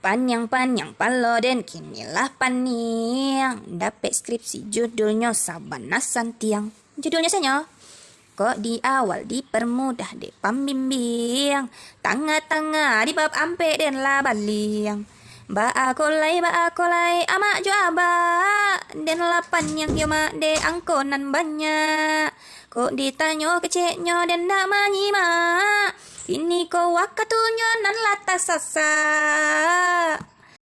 Panjang-panjang palo dan kinilah paniang Dapat skripsi judulnya Sabana Santiang. Judulnya saja Kok di awal dipermudah dek? Pembimbing. Tengah-tengah di bab ampe dan labaliang Ba akolai ba akolai amak juaba Dan lapan yang yoma de angkonan banyak. Kok ditanya keceknya dan nak menyimak ini kau wakatunya nan lata sasa